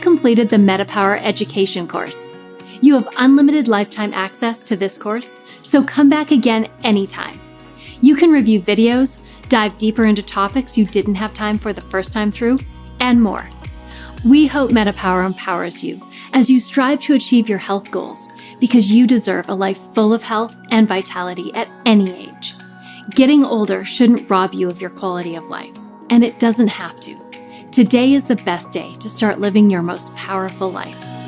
completed the MetaPower education course. You have unlimited lifetime access to this course, so come back again anytime. You can review videos, dive deeper into topics you didn't have time for the first time through, and more. We hope MetaPower empowers you as you strive to achieve your health goals because you deserve a life full of health and vitality at any age. Getting older shouldn't rob you of your quality of life, and it doesn't have to. Today is the best day to start living your most powerful life.